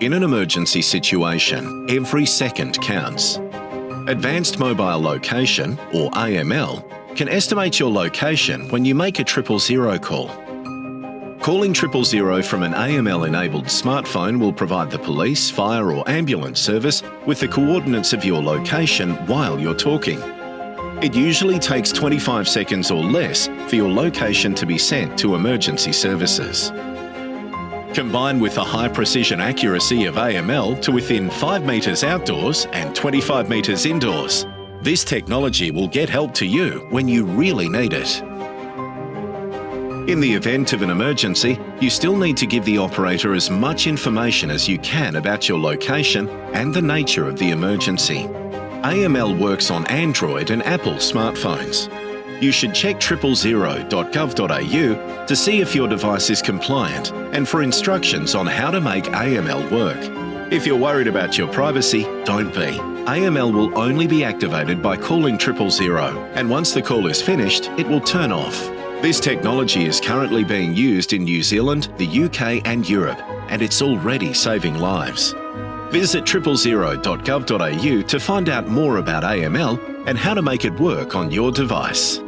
In an emergency situation, every second counts. Advanced Mobile Location, or AML, can estimate your location when you make a triple zero call. Calling triple zero from an AML-enabled smartphone will provide the police, fire or ambulance service with the coordinates of your location while you're talking. It usually takes 25 seconds or less for your location to be sent to emergency services. Combined with the high precision accuracy of AML to within 5 metres outdoors and 25 metres indoors, this technology will get help to you when you really need it. In the event of an emergency, you still need to give the operator as much information as you can about your location and the nature of the emergency. AML works on Android and Apple smartphones you should check triplezero.gov.au to see if your device is compliant and for instructions on how to make AML work. If you're worried about your privacy, don't be. AML will only be activated by calling triple zero, and once the call is finished, it will turn off. This technology is currently being used in New Zealand, the UK and Europe, and it's already saving lives. Visit triplezero.gov.au to find out more about AML and how to make it work on your device.